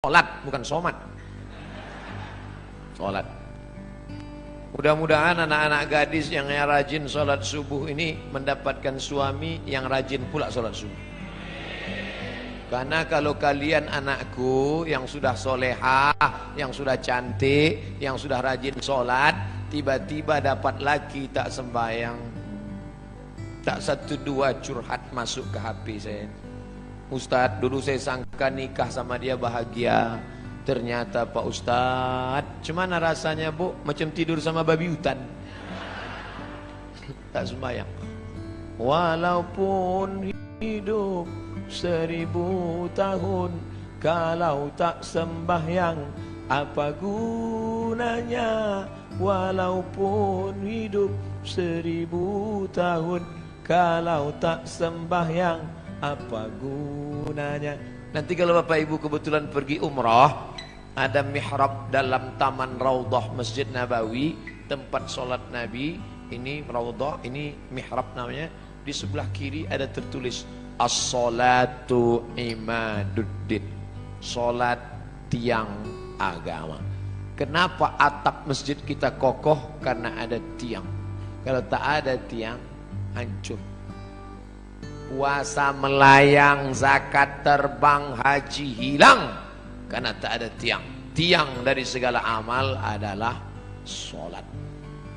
Sholat, bukan somat. Sholat. Mudah-mudahan anak-anak gadis yang rajin sholat subuh ini mendapatkan suami yang rajin pula sholat subuh. Karena kalau kalian anakku yang sudah solehah, yang sudah cantik, yang sudah rajin sholat, tiba-tiba dapat laki tak sembahyang, tak satu dua curhat masuk ke HP saya. Ustadz dulu saya sangka nikah sama dia bahagia. Ternyata Pak Ustadz Cemana rasanya bu? Macam tidur sama babi hutan. Tak sembahyang. Walaupun hidup seribu tahun Kalau tak sembahyang Apa gunanya? Walaupun hidup seribu tahun Kalau tak sembahyang apa gunanya? Nanti kalau bapak ibu kebetulan pergi umrah ada mihrab dalam taman raudhah masjid nabawi tempat solat nabi. Ini raudhah ini mihrab namanya. Di sebelah kiri ada tertulis as-salatu imaduddin. Solat tiang agama. Kenapa atap masjid kita kokoh? Karena ada tiang. Kalau tak ada tiang hancur puasa melayang, zakat terbang, haji hilang karena tak ada tiang. Tiang dari segala amal adalah solat.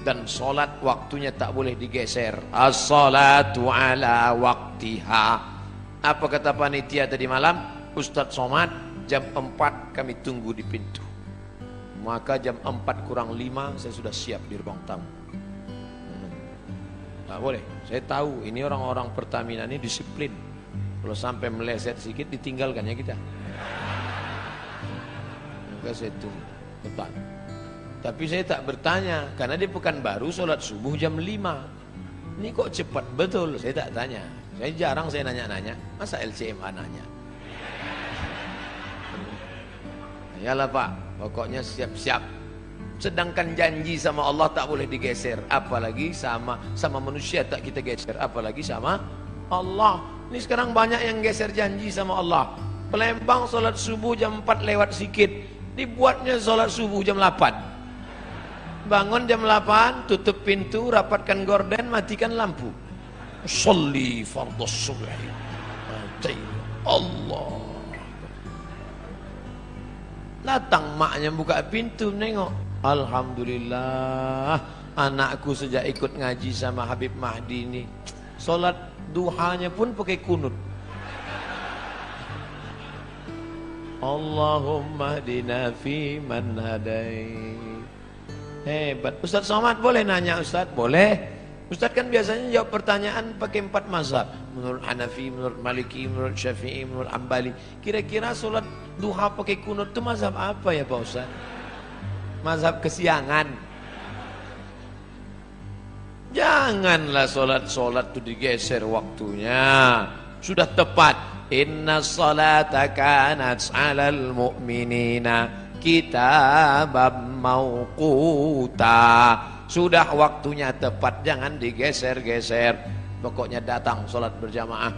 Dan solat waktunya tak boleh digeser. As-salatu ala waktiha. Apa kata panitia tadi malam? Ustadz Somad, jam 4 kami tunggu di pintu. Maka jam 4 kurang 5 saya sudah siap di ruang tamu. Boleh. Saya tahu ini orang-orang Pertamina ini disiplin. Kalau sampai meleset sedikit ditinggalkan ya kita. Maka saya tunggu. Tapi saya tak bertanya karena dia pekan baru sholat subuh jam 5. Ini kok cepat betul? Saya tak tanya. Saya jarang saya nanya-nanya. Masa LCMA nanya? Yalah Pak, pokoknya siap-siap Sedangkan janji sama Allah tak boleh digeser, apalagi sama sama manusia tak kita geser, apalagi sama Allah. Ini sekarang banyak yang geser janji sama Allah. Pelembang solat subuh jam 4 lewat sikit, dibuatnya solat subuh jam 8. Bangun jam 8, tutup pintu, rapatkan gorden, matikan lampu. Salli fardhu subh. Allah. Datang maknya buka pintu nengok. Alhamdulillah Anakku sejak ikut ngaji sama Habib Mahdi ini. Solat duhanya pun pakai kunut. Allahumma dina fi man hadai Hebat. Ustaz Somad boleh nanya Ustaz? Boleh. Ustaz kan biasanya jawab pertanyaan pakai empat mazhab. Menurut Hanafi, menurut Maliki, menurut Syafi'i, menurut Ambali. Kira-kira solat duha pakai kunut itu mazhab apa ya Pak Ustaz? Mazhab kesiangan. Janganlah solat-solat itu digeser waktunya. Sudah tepat. Inna salata kanat alal mu'minina kitabam mauquta sudah waktunya tepat. Jangan digeser-geser. Pokoknya datang solat berjamaah.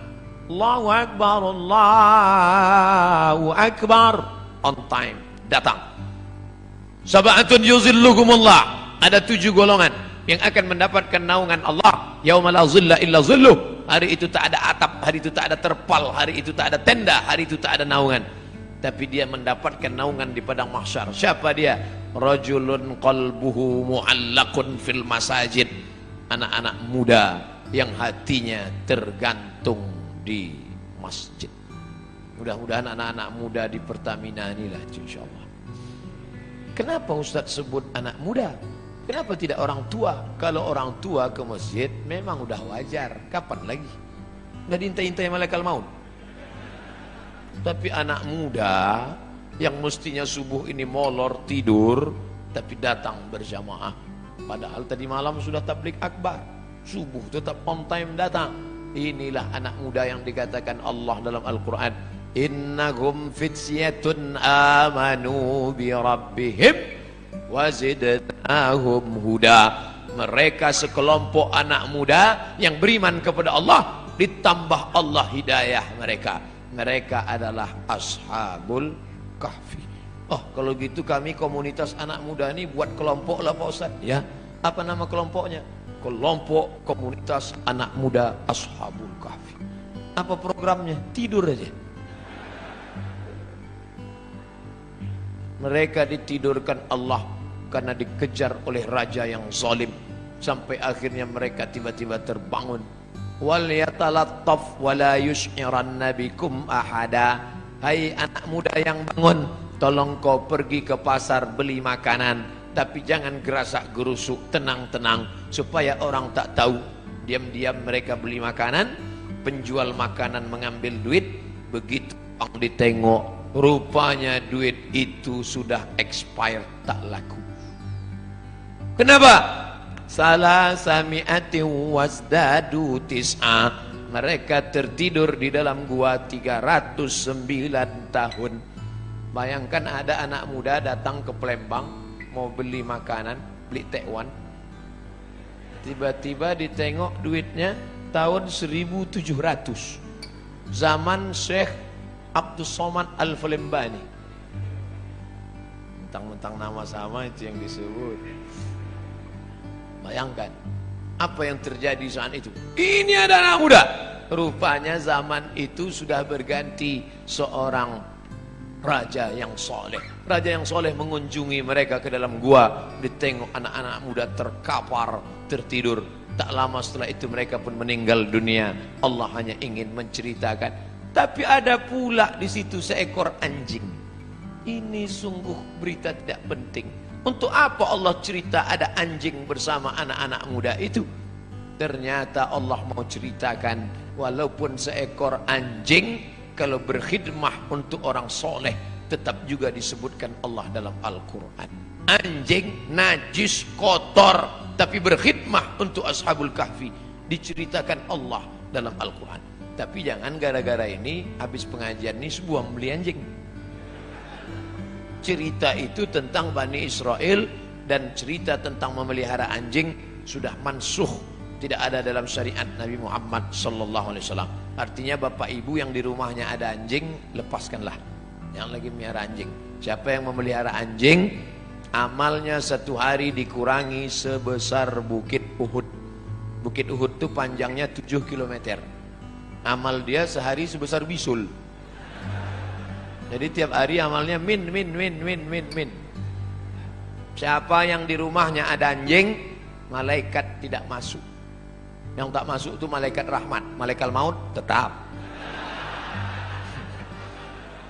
Allahu Akbar Allahu Akbar. On time. Datang Sab'atun yuzilluhumullah. Ada tujuh golongan yang akan mendapatkan naungan Allah. Yauma la zilla illa zilluh. Hari itu tak ada atap, hari itu tak ada terpal, hari itu tak ada tenda, hari itu tak ada naungan. Tapi dia mendapatkan naungan di padang mahsyar. Siapa dia? Rajulun qalbuhu mu'allakun fil masajid. Anak-anak muda yang hatinya tergantung di masjid. Mudah-mudahan anak-anak muda di Pertamina inilah insyaallah. Kenapa Ustaz sebut anak muda? Kenapa tidak orang tua? Kalau orang tua ke masjid memang udah wajar. Kapan lagi? Nggak diintai-intai malaikat maut. Tapi anak muda yang mestinya subuh ini molor tidur tapi datang berjamaah. Padahal tadi malam sudah tablik akbar. Subuh tetap on time datang. Inilah anak muda yang dikatakan Allah dalam Al-Quran innahum fityatun amanu bi rabbihim wazidnahum huda mereka sekelompok anak muda yang beriman kepada Allah ditambah Allah hidayah mereka mereka adalah ashabul Kahfi. Oh, kalau gitu kami komunitas anak muda ini buat kelompok lah Pak Ustaz. Ya, apa nama kelompoknya? Kelompok komunitas anak muda Ashabul Kahfi. Apa programnya? Tidur aja. Mereka ditidurkan Allah karena dikejar oleh raja yang zalim. Sampai akhirnya mereka tiba-tiba terbangun. Wal yatalattaf wala yush'iranna bikum ahada. Hai anak muda yang bangun tolong kau pergi ke pasar beli makanan. Tapi jangan gerasak gerusuk tenang-tenang supaya orang tak tahu. Diam-diam mereka beli makanan penjual makanan mengambil duit begitu orang ditengok rupanya duit itu sudah expired tak laku. Kenapa? Salah sami'ati wasdadu tis'a. Mereka tertidur di dalam gua 309 tahun. Bayangkan ada anak muda datang ke Palembang mau beli makanan beli tekwan. Tiba-tiba ditengok duitnya tahun 1700 zaman Syekh Abdul Somad Al-Falembani mentang-mentang nama sama itu yang disebut Bayangkan apa yang terjadi saat itu. Ini ada anak muda. Rupanya zaman itu sudah berganti seorang raja yang soleh. Raja yang soleh mengunjungi mereka ke dalam gua. Ditengok anak-anak muda terkapar, tertidur. Tak lama setelah itu mereka pun meninggal dunia. Allah hanya ingin menceritakan. Tapi ada pula di situ seekor anjing. Ini sungguh berita tidak penting. Untuk apa Allah cerita ada anjing bersama anak-anak muda itu? Ternyata Allah mau ceritakan walaupun seekor anjing kalau berkhidmah untuk orang soleh tetap juga disebutkan Allah dalam Al-Quran. Anjing najis kotor tapi berkhidmah untuk ashabul kahfi diceritakan Allah dalam Al-Quran. Tapi jangan gara-gara ini habis pengajian ini sebuah membeli anjing cerita itu tentang Bani Israel dan cerita tentang memelihara anjing sudah mansuh tidak ada dalam syariat Nabi Muhammad sallallahu alaihi wasallam. Artinya bapak ibu yang di rumahnya ada anjing, lepaskanlah. Yang lagi melihara anjing. Siapa yang memelihara anjing, amalnya satu hari dikurangi sebesar bukit Uhud. Bukit Uhud itu panjangnya 7 km. Amal dia sehari sebesar bisul. Jadi tiap hari amalnya min min min min min min. Siapa yang di rumahnya ada anjing, malaikat tidak masuk. Yang tak masuk itu malaikat rahmat, malaikat maut tetap.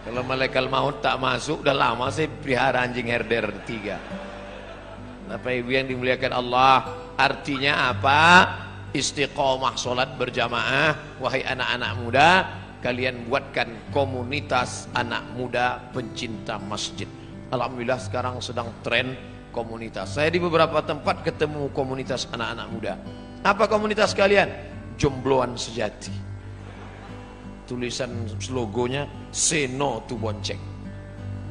Kalau malaikat maut tak masuk, udah lama saya pelihara anjing herder tiga. Bapak Ibu yang dimuliakan Allah, artinya apa? Istiqomah solat berjamaah, wahai anak-anak muda, kalian buatkan komunitas anak muda pencinta masjid. Alhamdulillah sekarang sedang tren komunitas. Saya di beberapa tempat ketemu komunitas anak-anak muda. Apa komunitas kalian? Jombloan sejati. Tulisan logonya Seno tu bonceng.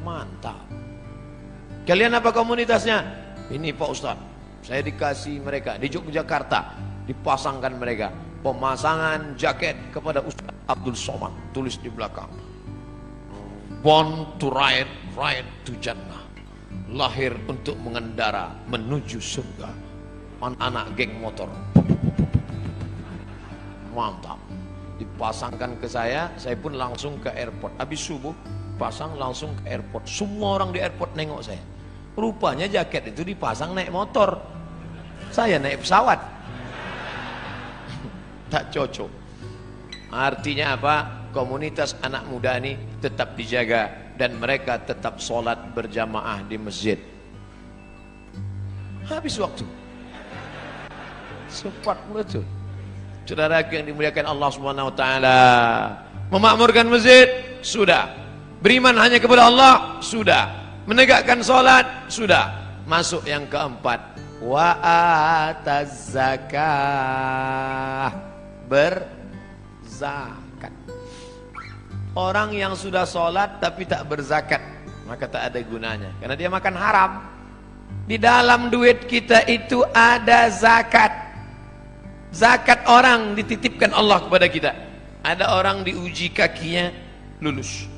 Mantap. Kalian apa komunitasnya? Ini Pak Ustaz. Saya dikasih mereka di Yogyakarta dipasangkan mereka. Pemasangan jaket kepada Ustaz Abdul Somad tulis di belakang. Born to ride ride to jannah. Lahir untuk mengendara menuju surga. Anak-anak geng motor. Mantap. Dipasangkan ke saya saya pun langsung ke airport. Habis subuh pasang langsung ke airport. Semua orang di airport nengok saya. Rupanya jaket itu dipasang naik motor saya naik pesawat. Tak cocok. Artinya apa? Komunitas anak muda ini tetap dijaga dan mereka tetap sholat berjamaah di masjid. Habis waktu. Sempat betul saudara yang dimuliakan Allah taala. Memakmurkan masjid? Sudah. Beriman hanya kepada Allah? Sudah. Menegakkan sholat? Sudah masuk yang keempat wa ataz zakah berzakat. Orang yang sudah sholat tapi tak berzakat, maka tak ada gunanya. Karena dia makan haram. Di dalam duit kita itu ada zakat. Zakat orang dititipkan Allah kepada kita. Ada orang diuji kakinya lulus.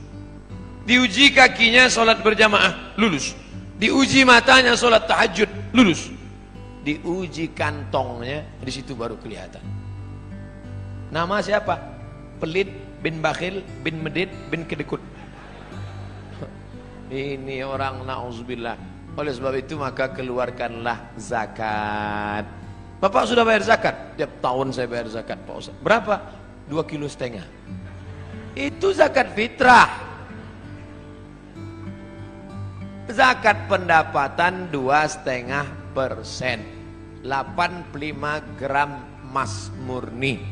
Diuji kakinya sholat berjamaah, lulus. Diuji matanya sholat tahajud, lulus. Diuji kantongnya, di situ baru kelihatan. Nama siapa? Pelit bin Bakhil bin Medit bin Kedekut. Ini orang na'udzubillah. Oleh sebab itu maka keluarkanlah zakat. Bapak sudah bayar zakat? Tiap tahun saya bayar zakat Pak Ustaz. Berapa? Dua kilo setengah. Itu zakat fitrah. Zakat pendapatan dua setengah persen, 85 gram emas murni.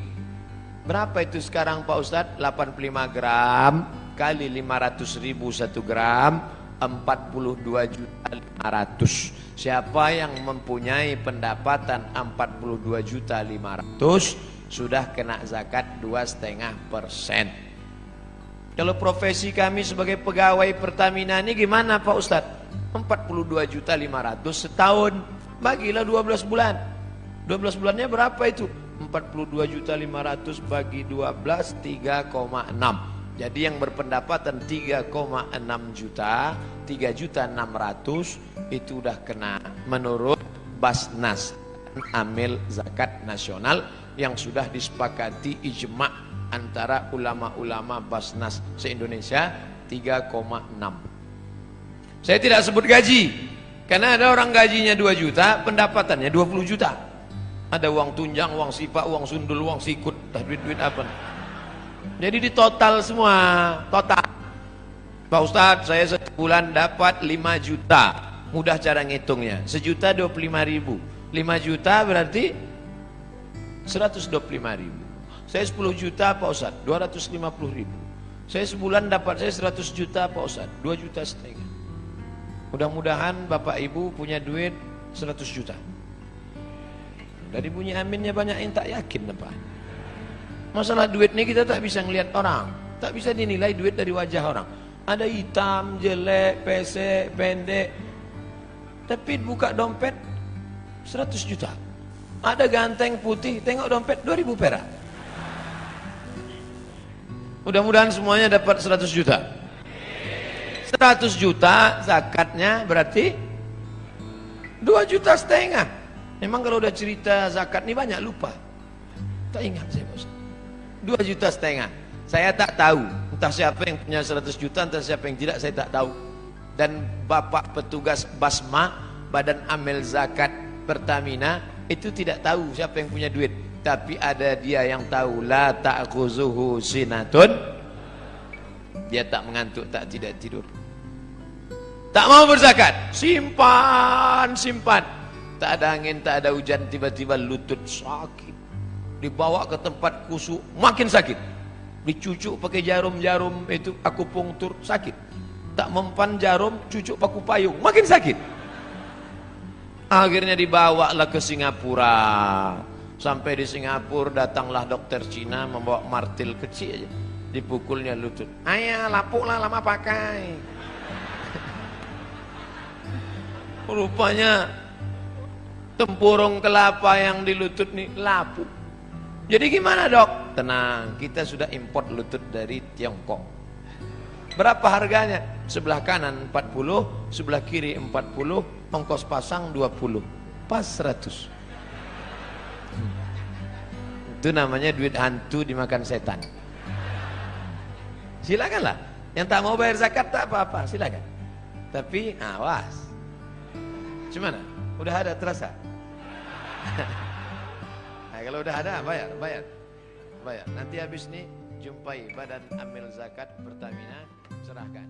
Berapa itu sekarang Pak Ustadz? 85 gram kali 500 ribu satu gram, 42 juta 500. Siapa yang mempunyai pendapatan 42 juta 500 sudah kena zakat dua setengah persen. Kalau profesi kami sebagai pegawai Pertamina ini gimana Pak Ustadz? 42 juta 500 setahun. Bagilah 12 bulan. 12 bulannya berapa itu? 42 juta 500 bagi 12 3,6. Jadi yang berpendapatan 3,6 juta, 3 juta 600 itu udah kena menurut Basnas Amil Zakat Nasional yang sudah disepakati ijma' antara ulama-ulama Basnas se-Indonesia 3,6 saya tidak sebut gaji karena ada orang gajinya 2 juta pendapatannya 20 juta. Ada uang tunjang, uang sipak, uang sundul, uang sikut duit-duit apa? Jadi di total semua total. Pak Ustadz saya sebulan dapat 5 juta. Mudah cara ngitungnya. Sejuta 25 ribu. 5 juta berarti 125 ribu saya 10 juta Pak Ustaz, 250 ribu. Saya sebulan dapat saya 100 juta Pak Ustaz, 2 juta setengah. Mudah-mudahan Bapak Ibu punya duit 100 juta. Dari bunyi aminnya banyak yang tak yakin apa. Masalah duit ini kita tak bisa ngelihat orang. Tak bisa dinilai duit dari wajah orang. Ada hitam, jelek, pesek, pendek. Tapi buka dompet 100 juta. Ada ganteng putih, tengok dompet 2000 perak. Mudah-mudahan semuanya dapat 100 juta. 100 juta zakatnya berarti 2 juta setengah. Memang kalau udah cerita zakat ini banyak lupa. Tak ingat saya bos. 2 juta setengah. Saya tak tahu. Entah siapa yang punya 100 juta, entah siapa yang tidak, saya tak tahu. Dan bapak petugas Basma, Badan Amil Zakat Pertamina, itu tidak tahu siapa yang punya duit tapi ada dia yang tahu la ta'khuzuhu sinatun dia tak mengantuk tak tidak tidur. Tak mau berzakat. Simpan simpan. Tak ada angin tak ada hujan tiba-tiba lutut sakit. Dibawa ke tempat kusuk makin sakit. Dicucuk pakai jarum-jarum itu aku pungtur sakit. Tak mempan jarum cucuk paku payung makin sakit. Akhirnya dibawa lah ke Singapura Sampai di Singapura datanglah dokter Cina membawa martil kecil aja. Dipukulnya lutut. Ayah lapuklah lama pakai. Rupanya tempurung kelapa yang di lutut nih lapuk. Jadi gimana dok? Tenang, kita sudah import lutut dari Tiongkok. Berapa harganya? Sebelah kanan 40, sebelah kiri 40, ongkos pasang 20. Pas 100. Itu namanya duit hantu dimakan setan. Silakanlah. Yang tak mau bayar zakat tak apa-apa, silakan. Tapi awas. Gimana? Udah ada terasa? nah, kalau udah ada bayar, bayar. Bayar. Nanti habis ini jumpai Badan Amil Zakat Pertamina serahkan.